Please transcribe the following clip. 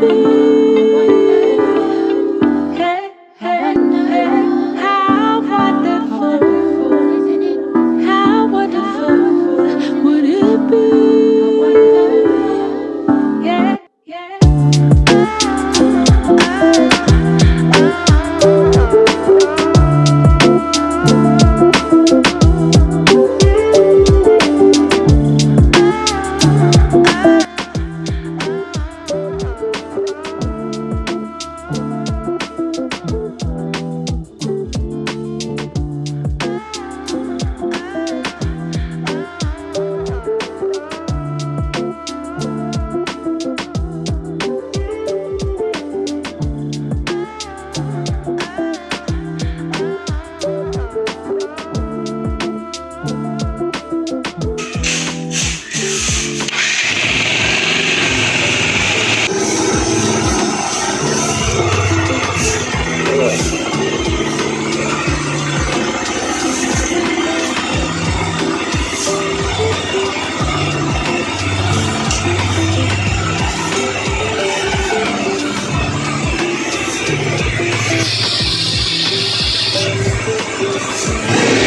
be Yes.